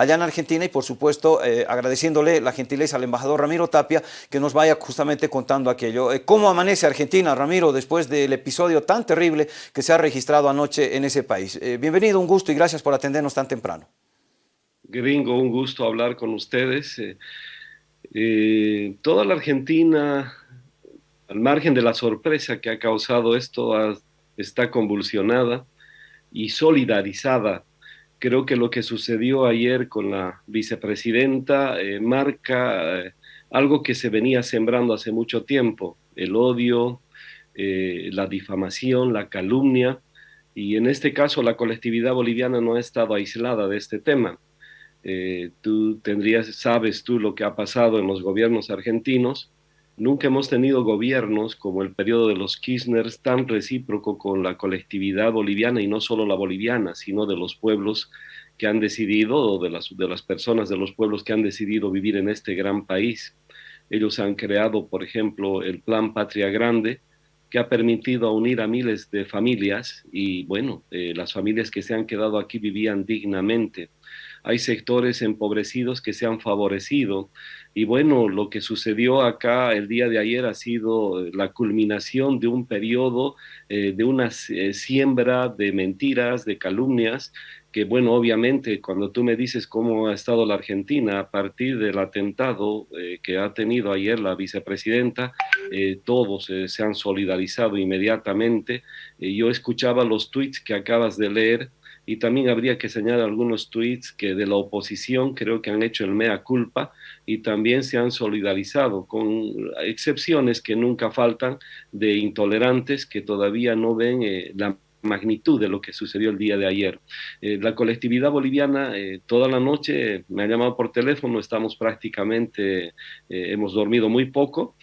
allá en Argentina y por supuesto eh, agradeciéndole la gentileza al embajador Ramiro Tapia que nos vaya justamente contando aquello. Eh, ¿Cómo amanece Argentina, Ramiro, después del episodio tan terrible que se ha registrado anoche en ese país? Eh, bienvenido, un gusto y gracias por atendernos tan temprano. Gringo, un gusto hablar con ustedes. toda la Argentina, al margen de la sorpresa que ha causado esto, está convulsionada y solidarizada Creo que lo que sucedió ayer con la vicepresidenta eh, marca eh, algo que se venía sembrando hace mucho tiempo, el odio, eh, la difamación, la calumnia, y en este caso la colectividad boliviana no ha estado aislada de este tema. tú tendrías, sabes tú lo que ha pasado en los gobiernos argentinos, Nunca hemos tenido gobiernos como el periodo de los Kirchner tan recíproco con la colectividad boliviana y no solo la boliviana, sino de los pueblos que han decidido, o de las, personas de los pueblos que han decidido vivir en este gran país. Ellos han creado, por ejemplo, el Plan Patria Grande, que ha permitido unir a miles de familias y, bueno, eh, las familias que se han quedado aquí vivían dignamente hay sectores empobrecidos que se han favorecido. Y bueno, lo que sucedió acá el día de ayer ha sido eh, la culminación de un periodo, eh, de una eh, siembra de mentiras, de calumnias, que bueno, obviamente cuando tú me dices cómo ha estado la Argentina a partir del atentado que ha tenido ayer la vicepresidenta, todos se han solidarizado inmediatamente. yo escuchaba los tweets que acabas de leer y también habría que señalar algunos tweets que de la oposición creo que han hecho el mea culpa y también se han solidarizado con excepciones que nunca faltan de intolerantes que todavía no ven eh, la magnitud de lo que sucedió el día de ayer. Eh, la colectividad boliviana eh, toda la noche me ha llamado por teléfono, estamos prácticamente, eh, hemos dormido muy poco,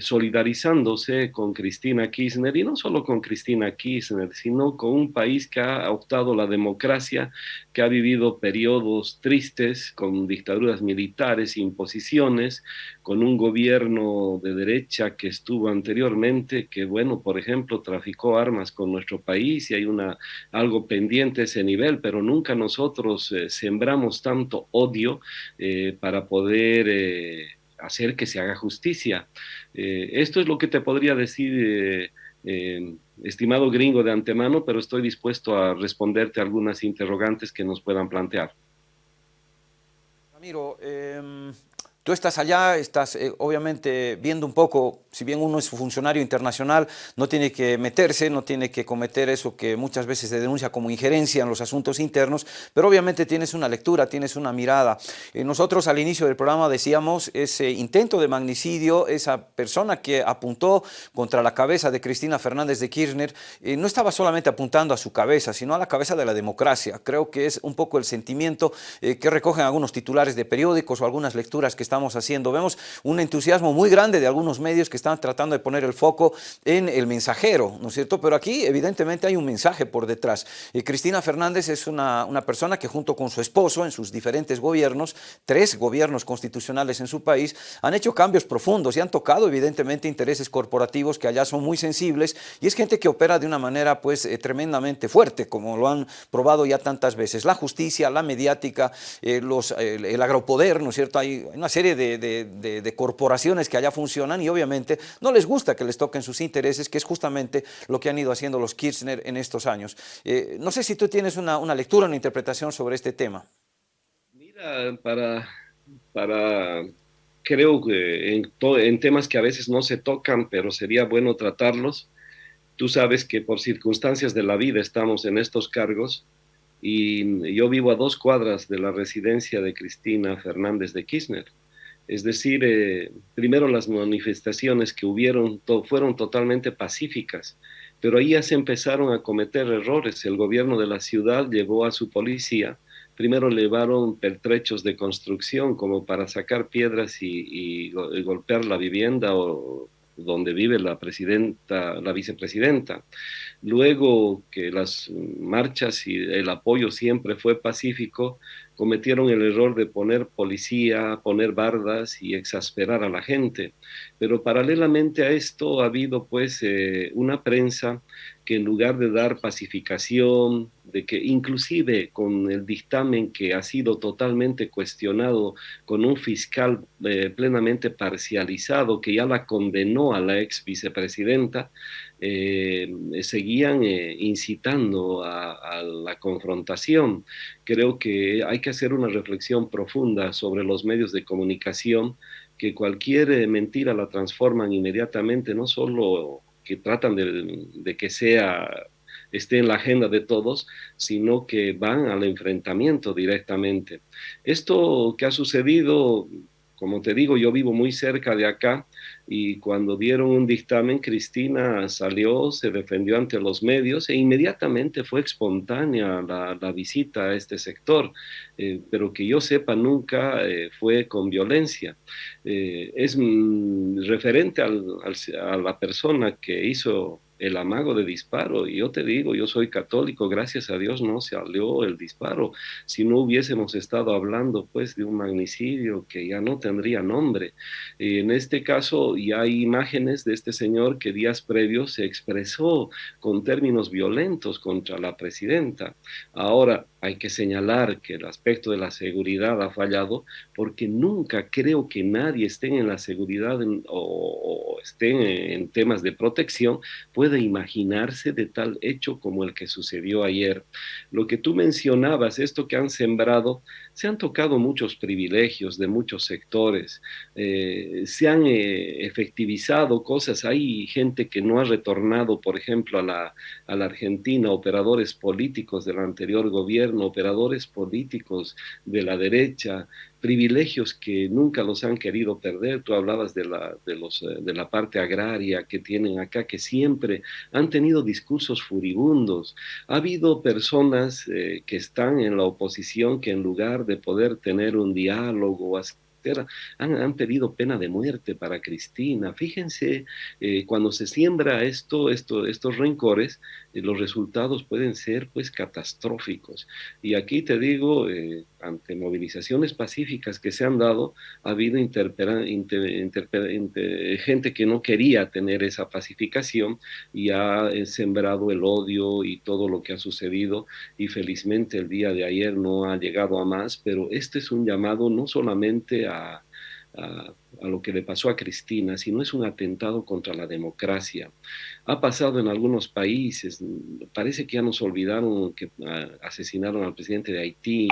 solidarizándose con Cristina Kirchner y no solo con Cristina Kirchner, sino con un país que ha optado la democracia, que ha vivido periodos tristes con dictaduras militares, imposiciones, con un gobierno de derecha que estuvo anteriormente, que bueno, por ejemplo, traficó armas con nuestro país, y hay una, algo pendiente ese nivel, pero nunca nosotros eh, sembramos tanto odio eh, para poder eh, hacer que se haga justicia. esto es lo que te podría decir, estimado gringo de antemano, pero estoy dispuesto a responderte algunas interrogantes que nos puedan plantear. Ramiro, em, Tú estás allá, estás obviamente viendo un poco, si bien uno es funcionario internacional, no tiene que meterse, no tiene que cometer eso que muchas veces se denuncia como injerencia en los asuntos internos, pero obviamente tienes una lectura, tienes una mirada. Eh, nosotros al inicio del programa decíamos ese intento de magnicidio, esa persona que apuntó contra la cabeza de Cristina Fernández de Kirchner, eh, no estaba solamente apuntando a su cabeza, sino a la cabeza de la democracia. Creo que es un poco el sentimiento que recogen algunos titulares de periódicos o algunas lecturas que están haciendo. Vemos un entusiasmo muy grande de algunos medios que están tratando de poner el foco en el mensajero, ¿no es cierto? Pero aquí evidentemente hay un mensaje por detrás. y Cristina Fernández es una, una persona que junto con su esposo en sus diferentes gobiernos, tres gobiernos constitucionales en su país, han hecho cambios profundos y han tocado evidentemente intereses corporativos que allá son muy sensibles y es gente que opera de una manera pues eh, tremendamente fuerte, como lo han probado ya tantas veces. La justicia, la mediática, eh, los, el agropoder, ¿no es cierto? Hay una serie de, corporaciones que allá funcionan y obviamente no les gusta que les toquen sus intereses, que es justamente lo que han ido haciendo los Kirchner en estos años. Eh, no sé si tú tienes una, lectura, una interpretación sobre este tema. Mira, para, para creo que en, en temas que a veces no se tocan, pero sería bueno tratarlos, tú sabes que por circunstancias de la vida estamos en estos cargos, y yo vivo a dos cuadras de la residencia de Cristina Fernández de Kirchner. Es decir, eh, primero las manifestaciones que hubieron fueron totalmente pacíficas, pero ahí ya se empezaron a cometer errores. El gobierno de la ciudad llevó a su policía, primero llevaron pertrechos de construcción como para sacar piedras y, golpear la vivienda donde vive la presidenta, la vicepresidenta. Luego que las marchas y el apoyo siempre fue pacífico, cometieron el error de poner policía, poner bardas y exasperar a la gente. Pero paralelamente a esto ha habido pues eh, una prensa que en lugar de dar pacificación, de que inclusive con el dictamen que ha sido totalmente cuestionado, con un fiscal eh, plenamente parcializado que ya la condenó a la ex vicepresidenta, eh, seguían eh, incitando a, a, la confrontación. Creo que hay que hacer una reflexión profunda sobre los medios de comunicación, que cualquier mentira la transforman inmediatamente, no solo que tratan de, de que sea esté en la agenda de todos, sino que van al enfrentamiento directamente. Esto que ha sucedido, como te digo, yo vivo muy cerca de acá y cuando dieron un dictamen, Cristina salió, se defendió ante los medios e inmediatamente fue espontánea la, visita a este sector, eh, pero que yo sepa nunca eh, fue con violencia. Eh, es mm, referente al, a la persona que hizo el amago de disparo. Y yo te digo, yo soy católico, gracias a Dios no se salió el disparo. Si no hubiésemos estado hablando pues de un magnicidio que ya no tendría nombre. en este caso ya hay imágenes de este señor que días previos se expresó con términos violentos contra la presidenta. Ahora, hay que señalar que el aspecto de la seguridad ha fallado porque nunca creo que nadie esté en la seguridad o, esté en, en, temas de protección puede imaginarse de tal hecho como el que sucedió ayer. Lo que tú mencionabas, esto que han sembrado, se han tocado muchos privilegios de muchos sectores, eh, se han eh, efectivizado cosas, hay gente que no ha retornado, por ejemplo, a la, a la Argentina, operadores políticos del anterior gobierno, operadores políticos de la derecha, privilegios que nunca los han querido perder. Tú hablabas de la, de, los, eh, de la parte agraria que tienen acá, que siempre han tenido discursos furibundos. Ha habido personas eh, que están en la oposición que en lugar de poder tener un diálogo, han, han, pedido pena de muerte para Cristina. Fíjense, eh, cuando se siembra esto, esto estos rencores, los resultados pueden ser pues catastróficos. Y aquí te digo, eh, ante movilizaciones pacíficas que se han dado, ha habido inter, gente que no quería tener esa pacificación y ha eh, sembrado el odio y todo lo que ha sucedido y felizmente el día de ayer no ha llegado a más, pero este es un llamado no solamente a, a, lo que le pasó a Cristina, sino es un atentado contra la democracia. Ha pasado en algunos países, parece que ya nos olvidaron que uh, asesinaron al presidente de Haití,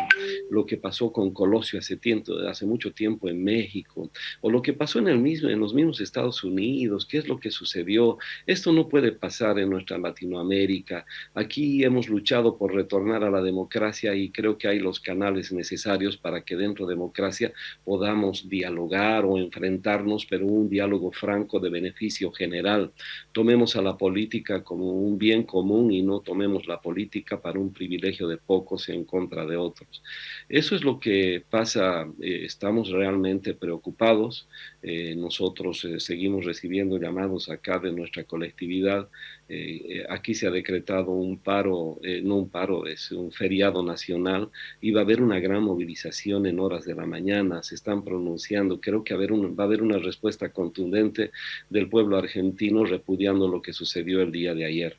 lo que pasó con Colosio hace, tiempo, hace mucho tiempo en México, o lo que pasó en los mismos Estados Unidos, qué es lo que sucedió. Esto no puede pasar en nuestra Latinoamérica. Aquí hemos luchado por retornar a la democracia y creo que hay los canales necesarios para que dentro de democracia podamos dialogar o enfrentarnos, pero un diálogo franco de beneficio general. Tomemos a la política como un bien común y no tomemos la política para un privilegio de pocos en contra de otros. Eso es lo que pasa, eh, estamos realmente preocupados, eh, nosotros eh, seguimos recibiendo llamados acá de nuestra colectividad, eh, aquí se ha decretado un paro, eh, no un paro, es un feriado nacional y va a haber una gran movilización en horas de la mañana, se están pronunciando, creo que haber un, va a haber una respuesta contundente del pueblo argentino repudiando lo que sucedió el día de ayer.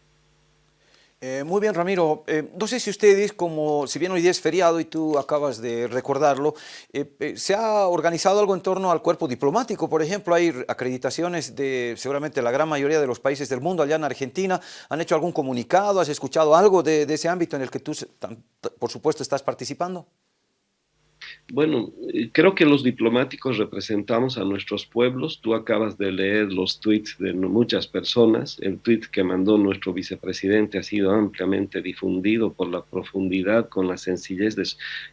Eh, muy bien, Ramiro. Eh, no sé si ustedes, como si bien hoy día es feriado y tú acabas de recordarlo, eh, eh, ¿se ha organizado algo en torno al cuerpo diplomático? Por ejemplo, hay acreditaciones de seguramente la gran mayoría de los países del mundo allá en Argentina. ¿Han hecho algún comunicado? ¿Has escuchado algo de, de ese ámbito en el que tú, por supuesto, estás participando? Bueno, eh, creo que los diplomáticos representamos a nuestros pueblos. Tú acabas de leer los tweets de muchas personas. El tweet que mandó nuestro vicepresidente ha sido ampliamente difundido por la profundidad, con la sencillez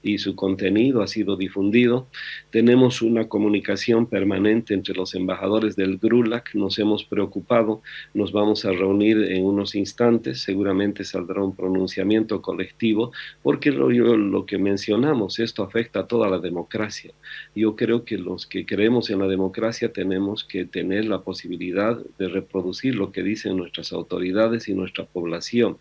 y su contenido ha sido difundido. Tenemos una comunicación permanente entre los embajadores del GRULAC. Nos hemos preocupado. Nos vamos a reunir en unos instantes. Seguramente saldrá un pronunciamiento colectivo porque lo, lo que mencionamos, esto afecta a toda la democracia. Yo creo que los que creemos en la democracia tenemos que tener la posibilidad de reproducir lo que dicen nuestras autoridades y nuestra población.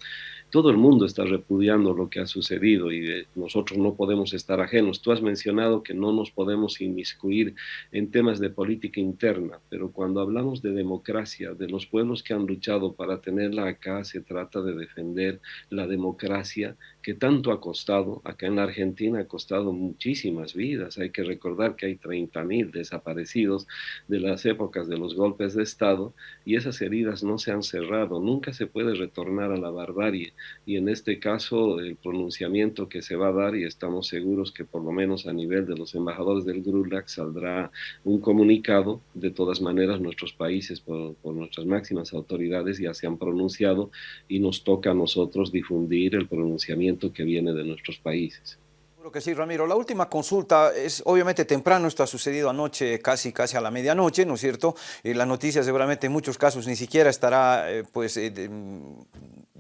Todo el mundo está repudiando lo que ha sucedido y eh, nosotros no podemos estar ajenos. Tú has mencionado que no nos podemos inmiscuir en temas de política interna, pero cuando hablamos de democracia, de los pueblos que han luchado para tenerla acá, se trata de defender la democracia que tanto ha costado. Acá en la Argentina ha costado muchísimas vidas. Hay que recordar que hay 30.000 desaparecidos de las épocas de los golpes de Estado y esas heridas no se han cerrado. Nunca se puede retornar a la barbarie y en este caso el pronunciamiento que se va a dar y estamos seguros que por lo menos a nivel de los embajadores del GRULAC saldrá un comunicado. De todas maneras nuestros países por, por nuestras máximas autoridades ya se han pronunciado y nos toca a nosotros difundir el pronunciamiento que viene de nuestros países. Creo que sí, Ramiro. La última consulta es obviamente temprano, esto ha sucedido anoche, casi, casi a la medianoche, ¿no es cierto? Y la noticia seguramente en muchos casos ni siquiera estará, eh, pues, eh,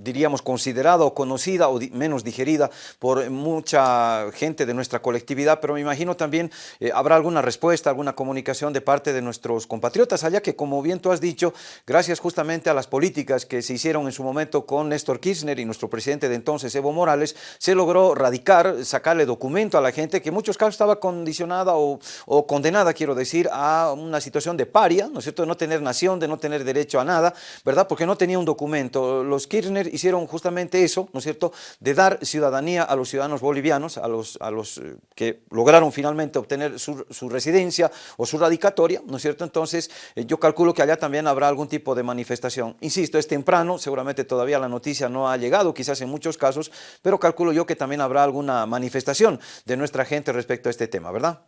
diríamos, considerada o conocida o menos digerida por mucha gente de nuestra colectividad, pero me imagino también eh, habrá alguna respuesta, alguna comunicación de parte de nuestros compatriotas allá que, como bien tú has dicho, gracias justamente a las políticas que se hicieron en su momento con Néstor Kirchner y nuestro presidente de entonces, Evo Morales, se logró radicar, sacarle documento a la gente que en muchos casos estaba condicionada o, o condenada, quiero decir, a una situación de paria, ¿no es cierto?, de no tener nación, de no tener derecho a nada, ¿verdad?, porque no tenía un documento. Los Kirchner hicieron justamente eso, ¿no es cierto?, de dar ciudadanía a los ciudadanos bolivianos, a los, eh, que lograron finalmente obtener su, su, residencia o su radicatoria, ¿no es cierto? Entonces, eh, yo calculo que allá también habrá algún tipo de manifestación. Insisto, es temprano, seguramente todavía la noticia no ha llegado, quizás en muchos casos, pero calculo yo que también habrá alguna manifestación de nuestra gente respecto a este tema, ¿verdad?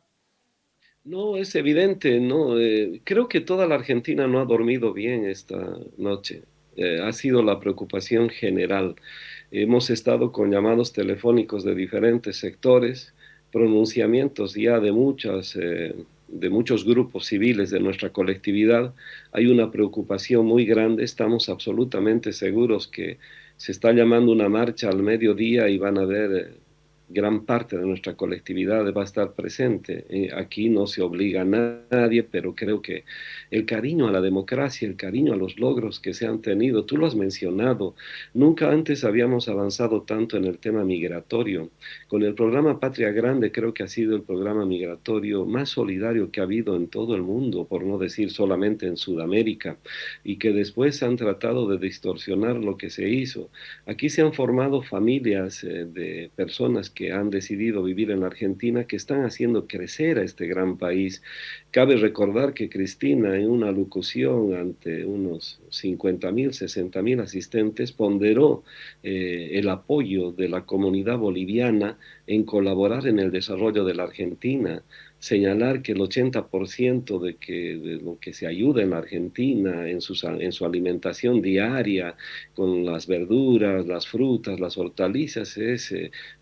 No, es evidente, ¿no? Eh, creo que toda la Argentina no ha dormido bien esta noche eh, ha sido la preocupación general. Hemos estado con llamados telefónicos de diferentes sectores, pronunciamientos ya de muchas... Eh, de muchos grupos civiles de nuestra colectividad, hay una preocupación muy grande, estamos absolutamente seguros que se está llamando una marcha al mediodía y van a ver eh, gran parte de nuestra colectividad va a estar presente. Eh, aquí no se obliga a nadie, pero creo que el cariño a la democracia, el cariño a los logros que se han tenido, tú lo has mencionado, nunca antes habíamos avanzado tanto en el tema migratorio. Con el programa Patria Grande creo que ha sido el programa migratorio más solidario que ha habido en todo el mundo, por no decir solamente en Sudamérica, y que después han tratado de distorsionar lo que se hizo. Aquí se han formado familias eh, de personas que han decidido vivir en Argentina, que están haciendo crecer a este gran país. Cabe recordar que Cristina, en una locución ante unos 50 mil, 60 mil asistentes, ponderó eh, el apoyo de la comunidad boliviana en colaborar en el desarrollo de la Argentina señalar que el 80% de, que, de lo que se ayuda en la Argentina en, sus, en su alimentación diaria, con las verduras, las frutas, las hortalizas, es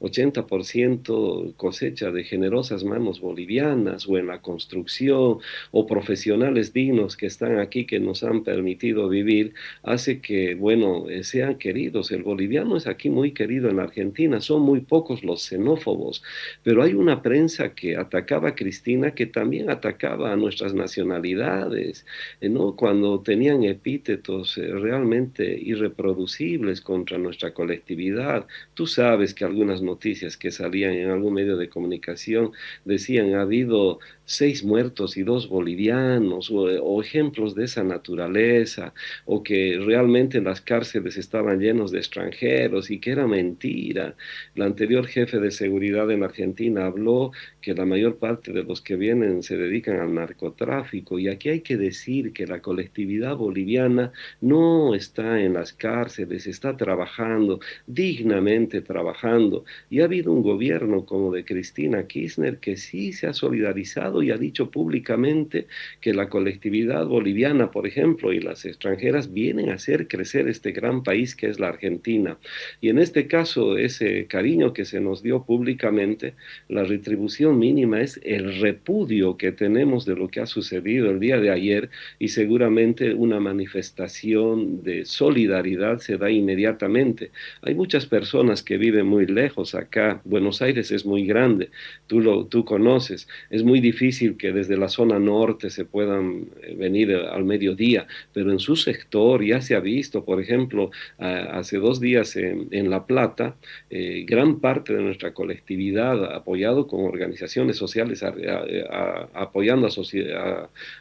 80% eh, cosecha de generosas manos bolivianas o en la construcción o profesionales dignos que están aquí que nos han permitido vivir, hace que, bueno, eh, sean queridos. El boliviano es aquí muy querido en la Argentina, son muy pocos los pero hay una prensa que atacaba a Cristina que también atacaba a nuestras nacionalidades, eh, ¿no? cuando tenían epítetos eh, realmente irreproducibles contra nuestra colectividad. Tú sabes que algunas noticias que salían en algún medio de comunicación decían ha habido seis muertos y dos bolivianos, o, ejemplos de esa naturaleza, o que realmente las cárceles estaban llenos de extranjeros y que era mentira. El anterior jefe de seguridad en Argentina habló que la mayor parte de los que vienen se dedican al narcotráfico y aquí hay que decir que la colectividad boliviana no está en las cárceles, está trabajando, dignamente trabajando y ha habido un gobierno como de Cristina Kirchner que sí se ha solidarizado y ha dicho públicamente que la colectividad boliviana, por ejemplo, y las extranjeras vienen a hacer crecer este gran país que es la Argentina. Y en este caso, ese cariño que se nos dio públicamente, la retribución mínima es el repudio que tenemos de lo que ha sucedido el día de ayer y seguramente una manifestación de solidaridad se da inmediatamente. Hay muchas personas que viven muy lejos acá, Buenos Aires es muy grande, tú lo tú conoces, es muy difícil que desde la zona norte se puedan eh, venir al mediodía, pero en su sector ya se ha visto, por ejemplo, hace dos días en, La Plata, eh, gran parte de nuestra colectividad, apoyado con organizaciones sociales, apoyando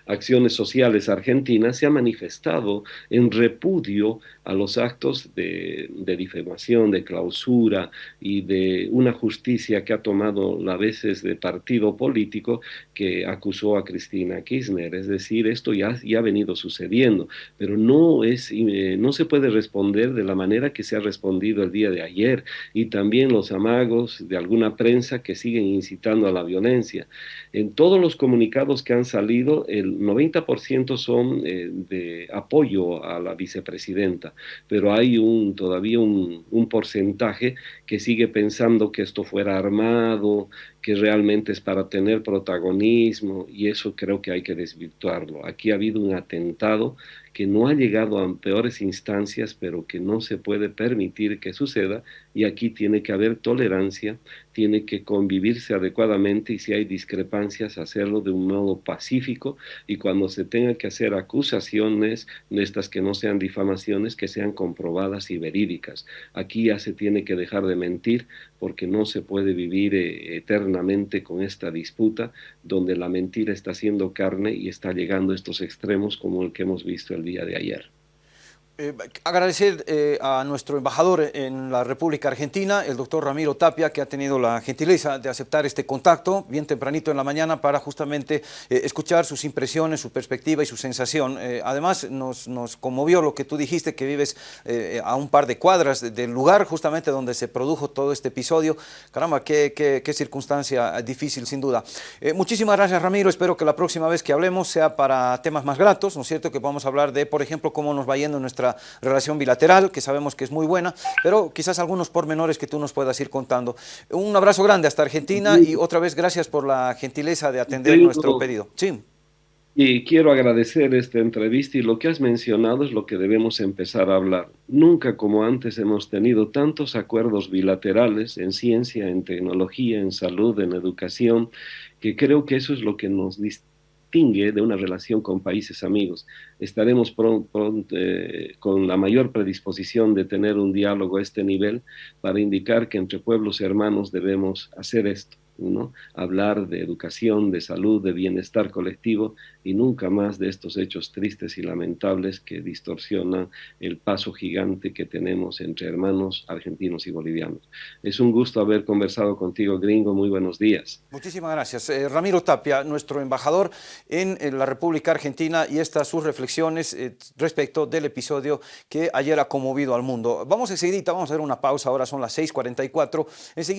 acciones sociales argentinas, se ha manifestado en repudio a los actos de, de difamación, de clausura y de una justicia que ha tomado a veces de partido político que acusó a Cristina Kirchner. Es decir, esto ya, ya ha venido sucediendo, pero no, es, eh, no se puede responder de la manera que se ha respondido el día de ayer y también los amagos de alguna prensa que siguen incitando a la violencia. En todos los comunicados que han salido, el 90% son eh, de apoyo a la vicepresidenta, pero hay un, todavía un, un porcentaje que sigue pensando que esto fuera armado, que realmente es para tener protagonismo y eso creo que hay que desvirtuarlo. Aquí ha habido un atentado que no ha llegado a peores instancias, pero que no se puede permitir que suceda y aquí tiene que haber tolerancia, tiene que convivirse adecuadamente y si hay discrepancias hacerlo de un modo pacífico y cuando se tenga que hacer acusaciones, estas que no sean difamaciones, que sean comprobadas y verídicas. Aquí ya se tiene que dejar de mentir porque no se puede vivir eh, eternamente con esta disputa donde la mentira está haciendo carne y está llegando a estos extremos como el que hemos visto el día de ayer. Eh, agradecer eh, a nuestro embajador en la República Argentina, el doctor Ramiro Tapia, que ha tenido la gentileza de aceptar este contacto bien tempranito en la mañana para justamente eh, escuchar sus impresiones, su perspectiva y su sensación. además, nos, nos, conmovió lo que tú dijiste, que vives a un par de cuadras del lugar justamente donde se produjo todo este episodio. Caramba, qué, qué, qué circunstancia difícil, sin duda. muchísimas gracias, Ramiro. Espero que la próxima vez que hablemos sea para temas más gratos, ¿no es cierto? Que podamos hablar de, por ejemplo, cómo nos va yendo nuestra relación bilateral, que sabemos que es muy buena, pero quizás algunos pormenores que tú nos puedas ir contando. Un abrazo grande hasta Argentina y otra vez gracias por la gentileza de atender nuestro pedido. Sí. Y quiero agradecer esta entrevista y lo que has mencionado es lo que debemos empezar a hablar. Nunca como antes hemos tenido tantos acuerdos bilaterales en ciencia, en tecnología, en salud, en educación, que creo que eso es lo que nos distingue de una relación con países amigos. Estaremos pronto, eh, con la mayor predisposición de tener un diálogo a este nivel para indicar que entre pueblos hermanos debemos hacer esto. Hablar de educación, de salud, de bienestar colectivo y nunca más de estos hechos tristes y lamentables que distorsionan el paso gigante que tenemos entre hermanos argentinos y bolivianos. Es un gusto haber conversado contigo, gringo. Muy buenos días. Muchísimas gracias. Eh, Ramiro Tapia, nuestro embajador en, la República Argentina y estas sus reflexiones eh, respecto del episodio que ayer ha conmovido al mundo. Vamos enseguida, vamos a hacer una pausa, ahora son las 6.44.